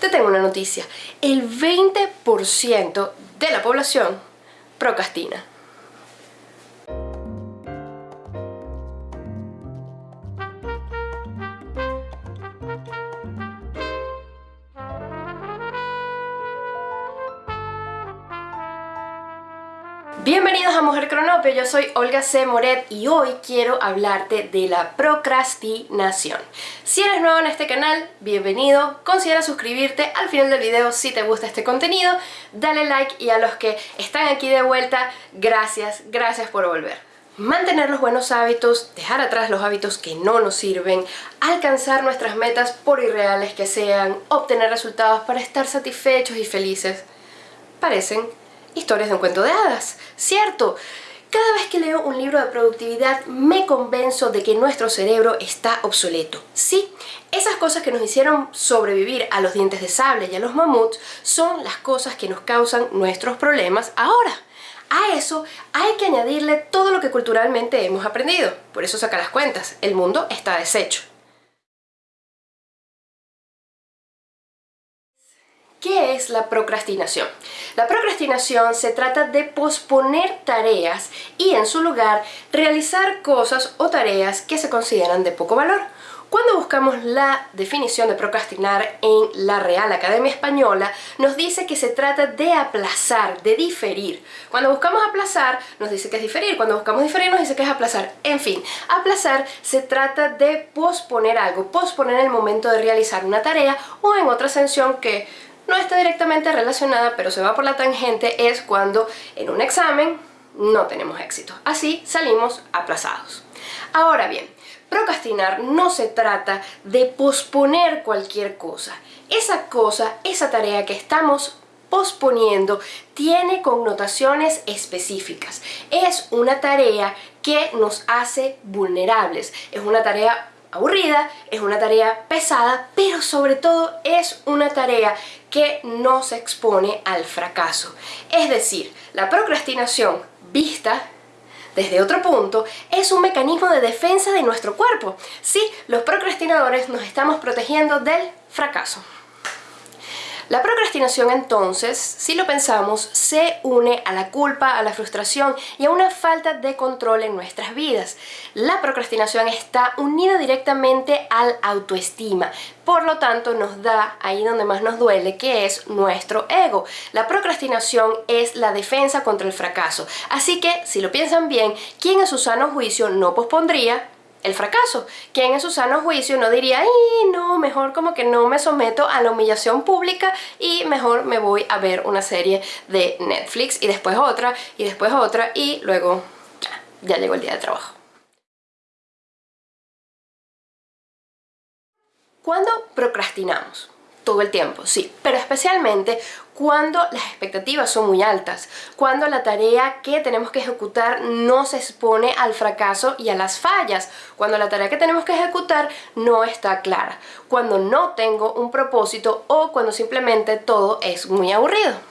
te tengo una noticia. El 20% de la población procrastina. Cronopio, yo soy Olga C. Moret y hoy quiero hablarte de la procrastinación. Si eres nuevo en este canal, bienvenido, considera suscribirte al final del video si te gusta este contenido, dale like y a los que están aquí de vuelta, gracias, gracias por volver. Mantener los buenos hábitos, dejar atrás los hábitos que no nos sirven, alcanzar nuestras metas por irreales que sean, obtener resultados para estar satisfechos y felices, parecen historias de un cuento de hadas, ¿cierto? Cada vez que leo un libro de productividad me convenzo de que nuestro cerebro está obsoleto. Sí, esas cosas que nos hicieron sobrevivir a los dientes de sable y a los mamuts son las cosas que nos causan nuestros problemas ahora. A eso hay que añadirle todo lo que culturalmente hemos aprendido. Por eso saca las cuentas, el mundo está deshecho. ¿Qué es la procrastinación? La procrastinación se trata de posponer tareas y en su lugar realizar cosas o tareas que se consideran de poco valor. Cuando buscamos la definición de procrastinar en la Real Academia Española, nos dice que se trata de aplazar, de diferir. Cuando buscamos aplazar, nos dice que es diferir. Cuando buscamos diferir, nos dice que es aplazar. En fin, aplazar se trata de posponer algo, posponer el momento de realizar una tarea o en otra ascensión que no está directamente relacionada, pero se va por la tangente, es cuando en un examen no tenemos éxito. Así salimos aplazados. Ahora bien, procrastinar no se trata de posponer cualquier cosa. Esa cosa, esa tarea que estamos posponiendo tiene connotaciones específicas. Es una tarea que nos hace vulnerables. Es una tarea aburrida, es una tarea pesada, pero sobre todo es una tarea que no se expone al fracaso. Es decir, la procrastinación vista desde otro punto, es un mecanismo de defensa de nuestro cuerpo. Sí, los procrastinadores nos estamos protegiendo del fracaso. La procrastinación entonces, si lo pensamos, se une a la culpa, a la frustración y a una falta de control en nuestras vidas. La procrastinación está unida directamente al autoestima, por lo tanto nos da ahí donde más nos duele, que es nuestro ego. La procrastinación es la defensa contra el fracaso, así que si lo piensan bien, ¿quién en su sano juicio no pospondría el fracaso. Quien en su sano juicio no diría, ¡ay, no! Mejor como que no me someto a la humillación pública y mejor me voy a ver una serie de Netflix y después otra y después otra y luego ya, ya llegó el día de trabajo. ¿Cuándo procrastinamos? todo el tiempo, sí, pero especialmente cuando las expectativas son muy altas, cuando la tarea que tenemos que ejecutar no se expone al fracaso y a las fallas, cuando la tarea que tenemos que ejecutar no está clara, cuando no tengo un propósito o cuando simplemente todo es muy aburrido.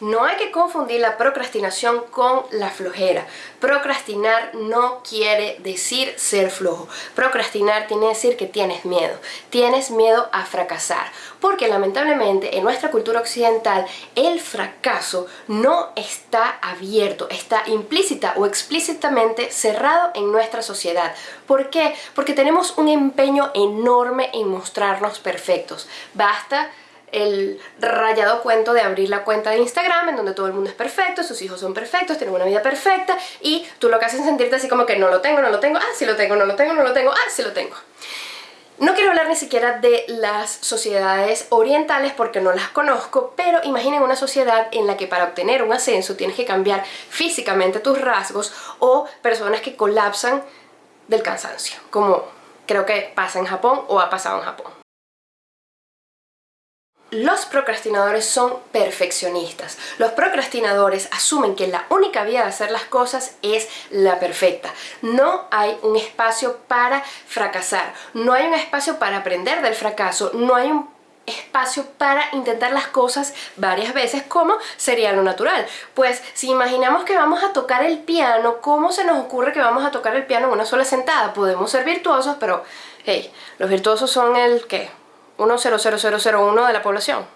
No hay que confundir la procrastinación con la flojera. Procrastinar no quiere decir ser flojo. Procrastinar tiene que decir que tienes miedo. Tienes miedo a fracasar. Porque lamentablemente en nuestra cultura occidental el fracaso no está abierto, está implícita o explícitamente cerrado en nuestra sociedad. ¿Por qué? Porque tenemos un empeño enorme en mostrarnos perfectos. Basta el rayado cuento de abrir la cuenta de Instagram en donde todo el mundo es perfecto, sus hijos son perfectos, tienen una vida perfecta y tú lo que haces es sentirte así como que no lo tengo, no lo tengo, ah, sí lo tengo, no lo tengo, no lo tengo, ah, sí lo tengo. No quiero hablar ni siquiera de las sociedades orientales porque no las conozco, pero imaginen una sociedad en la que para obtener un ascenso tienes que cambiar físicamente tus rasgos o personas que colapsan del cansancio, como creo que pasa en Japón o ha pasado en Japón. Los procrastinadores son perfeccionistas. Los procrastinadores asumen que la única vía de hacer las cosas es la perfecta. No hay un espacio para fracasar, no hay un espacio para aprender del fracaso, no hay un espacio para intentar las cosas varias veces como sería lo natural. Pues si imaginamos que vamos a tocar el piano, ¿cómo se nos ocurre que vamos a tocar el piano en una sola sentada? Podemos ser virtuosos, pero Hey, los virtuosos son el, ¿qué? 1,00001 de la población.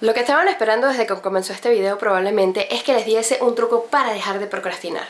Lo que estaban esperando desde que comenzó este video probablemente es que les diese un truco para dejar de procrastinar.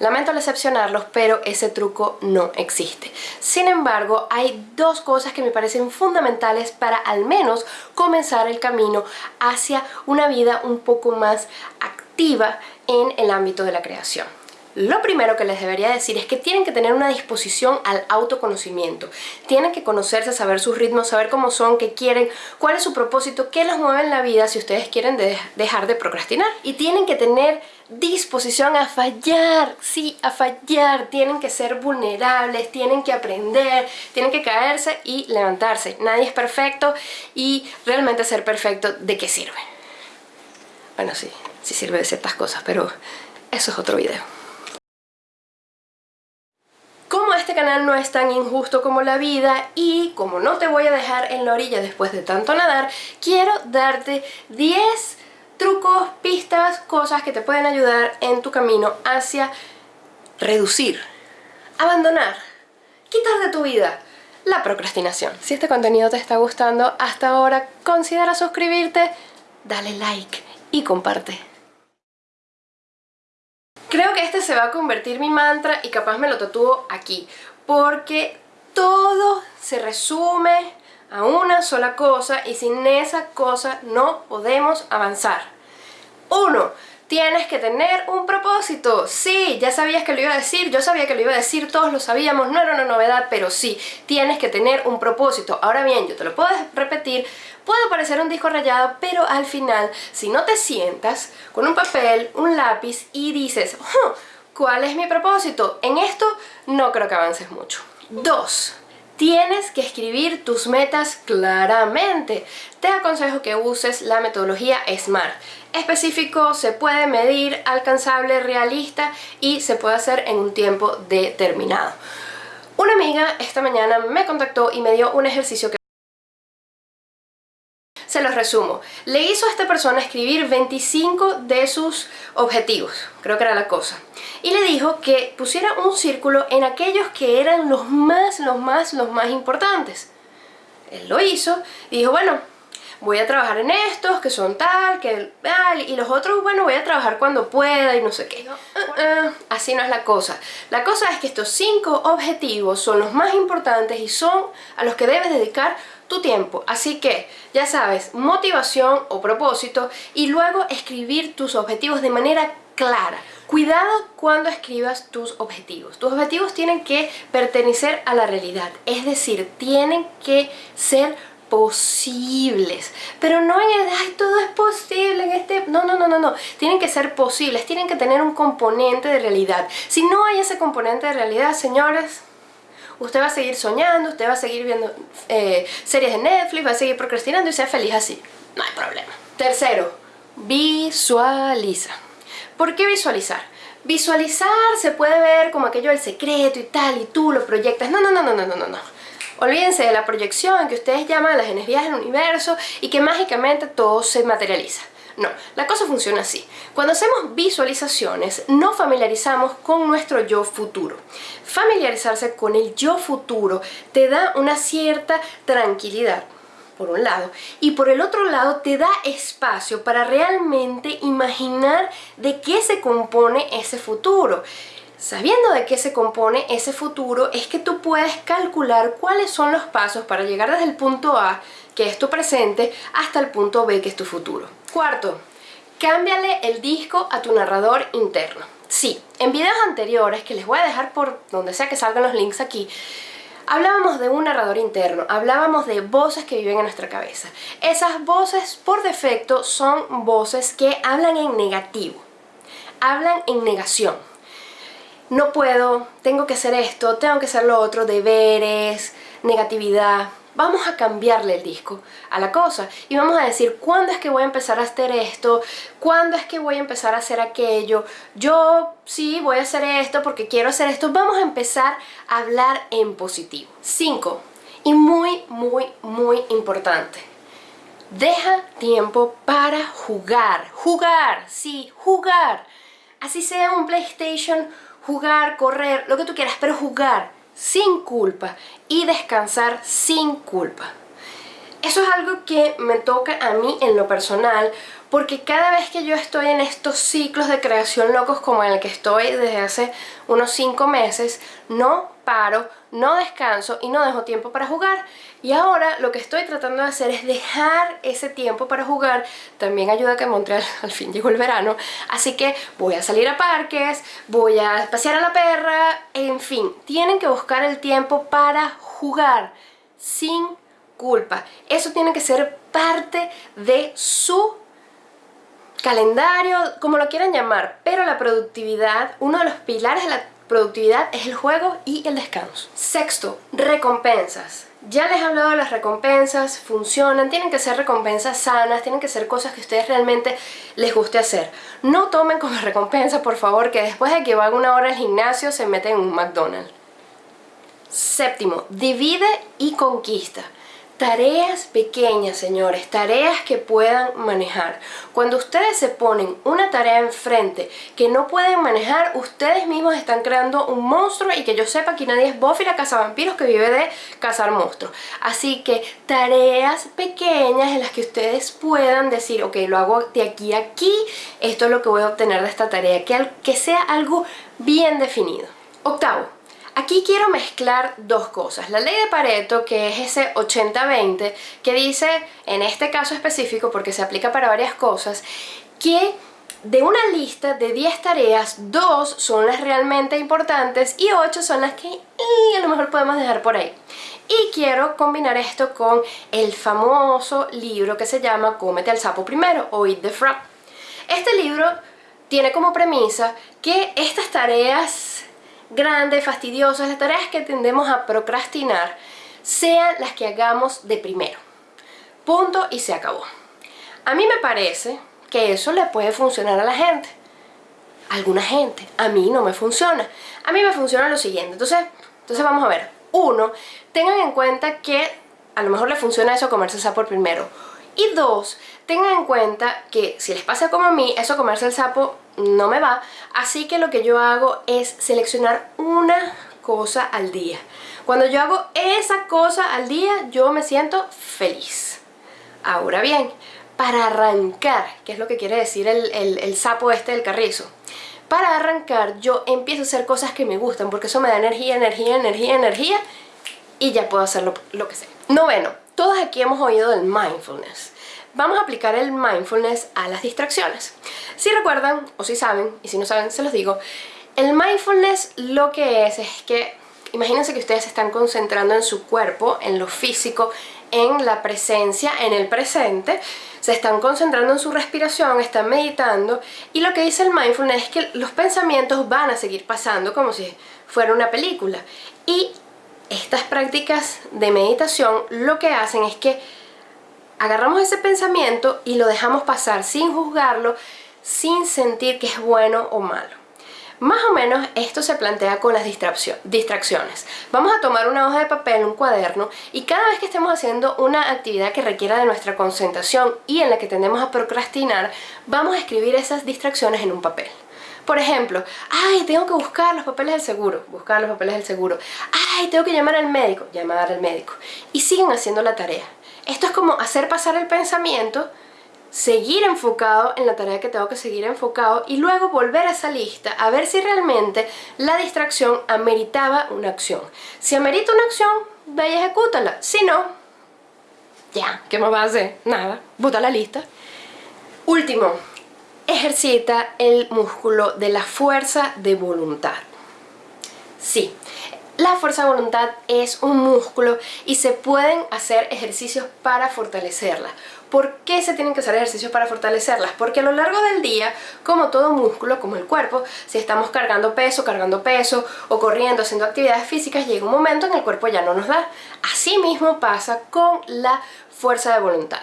Lamento decepcionarlos, pero ese truco no existe. Sin embargo, hay dos cosas que me parecen fundamentales para al menos comenzar el camino hacia una vida un poco más activa en el ámbito de la creación. Lo primero que les debería decir es que tienen que tener una disposición al autoconocimiento. Tienen que conocerse, saber sus ritmos, saber cómo son, qué quieren, cuál es su propósito, qué los mueve en la vida si ustedes quieren dejar de procrastinar. Y tienen que tener disposición a fallar, sí, a fallar. Tienen que ser vulnerables, tienen que aprender, tienen que caerse y levantarse. Nadie es perfecto y realmente ser perfecto, ¿de qué sirve? Bueno, sí, sí sirve de ciertas cosas, pero eso es otro video. Como este canal no es tan injusto como la vida y como no te voy a dejar en la orilla después de tanto nadar, quiero darte 10 trucos, pistas, cosas que te pueden ayudar en tu camino hacia reducir, abandonar, quitar de tu vida la procrastinación. Si este contenido te está gustando hasta ahora, considera suscribirte, dale like y comparte. Creo que este se va a convertir mi mantra y capaz me lo tatúo aquí, porque todo se resume a una sola cosa y sin esa cosa no podemos avanzar. Uno, Tienes que tener un propósito. Sí, ya sabías que lo iba a decir, yo sabía que lo iba a decir, todos lo sabíamos, no era una novedad, pero sí, tienes que tener un propósito. Ahora bien, yo te lo puedo repetir, puede parecer un disco rayado, pero al final, si no te sientas con un papel, un lápiz y dices, ¿cuál es mi propósito? En esto no creo que avances mucho. Dos, Tienes que escribir tus metas claramente. Te aconsejo que uses la metodología SMART. Específico, se puede medir, alcanzable, realista y se puede hacer en un tiempo determinado. Una amiga esta mañana me contactó y me dio un ejercicio que se los resumo. Le hizo a esta persona escribir 25 de sus objetivos, creo que era la cosa. Y le dijo que pusiera un círculo en aquellos que eran los más, los más, los más importantes. Él lo hizo y dijo, bueno, voy a trabajar en estos, que son tal, que tal, y los otros, bueno, voy a trabajar cuando pueda y no sé qué. Uh, uh, así no es la cosa. La cosa es que estos cinco objetivos son los más importantes y son a los que debes dedicar tu tiempo. Así que, ya sabes, motivación o propósito y luego escribir tus objetivos de manera clara. Cuidado cuando escribas tus objetivos. Tus objetivos tienen que pertenecer a la realidad, es decir, tienen que ser posibles, pero no en el, ay, todo es posible en este, no, no, no, no, no, tienen que ser posibles, tienen que tener un componente de realidad. Si no hay ese componente de realidad, señores, usted va a seguir soñando, usted va a seguir viendo eh, series de Netflix, va a seguir procrastinando y sea feliz así. No hay problema. Tercero, visualiza. ¿Por qué visualizar? Visualizar se puede ver como aquello del secreto y tal, y tú lo proyectas. No, no, no, no, no, no, no. Olvídense de la proyección que ustedes llaman las energías del universo y que mágicamente todo se materializa. No, la cosa funciona así. Cuando hacemos visualizaciones, no familiarizamos con nuestro yo futuro. Familiarizarse con el yo futuro te da una cierta tranquilidad, por un lado, y por el otro lado te da espacio para realmente imaginar de qué se compone ese futuro. Sabiendo de qué se compone ese futuro es que tú puedes calcular cuáles son los pasos para llegar desde el punto A, que es tu presente, hasta el punto B, que es tu futuro. Cuarto, cámbiale el disco a tu narrador interno. Sí, en videos anteriores, que les voy a dejar por donde sea que salgan los links aquí, Hablábamos de un narrador interno, hablábamos de voces que viven en nuestra cabeza. Esas voces por defecto son voces que hablan en negativo, hablan en negación. No puedo, tengo que hacer esto, tengo que hacer lo otro, deberes, negatividad, vamos a cambiarle el disco a la cosa y vamos a decir cuándo es que voy a empezar a hacer esto, cuándo es que voy a empezar a hacer aquello, yo sí voy a hacer esto porque quiero hacer esto, vamos a empezar a hablar en positivo. 5. Y muy, muy, muy importante. Deja tiempo para jugar, jugar, sí, jugar. Así sea un PlayStation, jugar, correr, lo que tú quieras, pero jugar sin culpa y descansar sin culpa. Eso es algo que me toca a mí en lo personal porque cada vez que yo estoy en estos ciclos de creación locos como en el que estoy desde hace unos 5 meses, no paro, no descanso y no dejo tiempo para jugar. Y ahora lo que estoy tratando de hacer es dejar ese tiempo para jugar. También ayuda que Montreal al fin llegó el verano. Así que voy a salir a parques, voy a pasear a la perra, en fin. Tienen que buscar el tiempo para jugar sin culpa. Eso tiene que ser parte de su calendario, como lo quieran llamar, pero la productividad, uno de los pilares de la productividad es el juego y el descanso. Sexto, recompensas. Ya les he hablado de las recompensas, funcionan, tienen que ser recompensas sanas, tienen que ser cosas que ustedes realmente les guste hacer. No tomen como recompensa, por favor, que después de que van una hora al gimnasio se meten en un McDonald's. Séptimo, divide y conquista. Tareas pequeñas, señores, tareas que puedan manejar. Cuando ustedes se ponen una tarea enfrente que no pueden manejar, ustedes mismos están creando un monstruo y que yo sepa que nadie es Buffy la vampiros que vive de cazar monstruos. Así que tareas pequeñas en las que ustedes puedan decir, ok, lo hago de aquí a aquí, esto es lo que voy a obtener de esta tarea, que, que sea algo bien definido. Octavo, Aquí quiero mezclar dos cosas. La ley de Pareto, que es ese 80-20, que dice, en este caso específico, porque se aplica para varias cosas, que de una lista de 10 tareas, 2 son las realmente importantes y 8 son las que a lo mejor podemos dejar por ahí. Y quiero combinar esto con el famoso libro que se llama Cómete al sapo primero o Eat the Frog. Este libro tiene como premisa que estas tareas grandes, fastidiosas, las tareas que tendemos a procrastinar, sean las que hagamos de primero. Punto y se acabó. A mí me parece que eso le puede funcionar a la gente. alguna gente. A mí no me funciona. A mí me funciona lo siguiente. Entonces, entonces vamos a ver. Uno, tengan en cuenta que a lo mejor le funciona eso comerse el sapo primero. Y dos, tengan en cuenta que si les pasa como a mí, eso comerse el sapo no me va. Así que lo que yo hago es seleccionar una cosa al día. Cuando yo hago esa cosa al día, yo me siento feliz. Ahora bien, para arrancar, que es lo que quiere decir el, sapo este del carrizo, para arrancar yo empiezo a hacer cosas que me gustan porque eso me da energía, energía, energía, energía y ya puedo hacer lo, lo que sea. Noveno, todos aquí hemos oído del mindfulness vamos a aplicar el mindfulness a las distracciones. Si recuerdan, o si saben, y si no saben se los digo, el mindfulness lo que es es que imagínense que ustedes se están concentrando en su cuerpo, en lo físico, en la presencia, en el presente, se están concentrando en su respiración, están meditando y lo que dice el mindfulness es que los pensamientos van a seguir pasando como si fuera una película y estas prácticas de meditación lo que hacen es que agarramos ese pensamiento y lo dejamos pasar sin juzgarlo, sin sentir que es bueno o malo. Más o menos esto se plantea con las distracciones. Vamos a tomar una hoja de papel, un cuaderno, y cada vez que estemos haciendo una actividad que requiera de nuestra concentración y en la que tendemos a procrastinar, vamos a escribir esas distracciones en un papel. Por ejemplo, ay, tengo que buscar los papeles del seguro, buscar los papeles del seguro. Ay, tengo que llamar al médico, llamar al médico. Y siguen haciendo la tarea. Esto es como hacer pasar el pensamiento, seguir enfocado en la tarea que tengo que seguir enfocado y luego volver a esa lista a ver si realmente la distracción ameritaba una acción. Si amerita una acción, ve y ejecútala. Si no, ya, ¿qué más va a hacer? Nada, bota la lista. Último, ejercita el músculo de la fuerza de voluntad. Sí, la fuerza de voluntad es un músculo y se pueden hacer ejercicios para fortalecerla. ¿Por qué se tienen que hacer ejercicios para fortalecerlas? Porque a lo largo del día, como todo músculo, como el cuerpo, si estamos cargando peso, cargando peso o corriendo, haciendo actividades físicas, llega un momento en el cuerpo ya no nos da. Así mismo pasa con la fuerza de voluntad.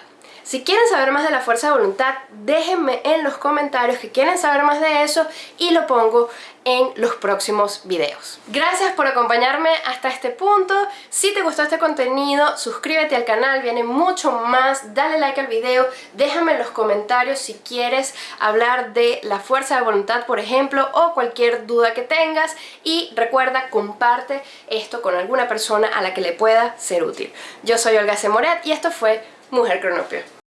Si quieren saber más de la fuerza de voluntad, déjenme en los comentarios que quieren saber más de eso y lo pongo en los próximos videos. Gracias por acompañarme hasta este punto. Si te gustó este contenido, suscríbete al canal, viene mucho más. Dale like al video, déjame en los comentarios si quieres hablar de la fuerza de voluntad, por ejemplo, o cualquier duda que tengas. Y recuerda, comparte esto con alguna persona a la que le pueda ser útil. Yo soy Olga Semoret y esto fue Mujer Cronopio.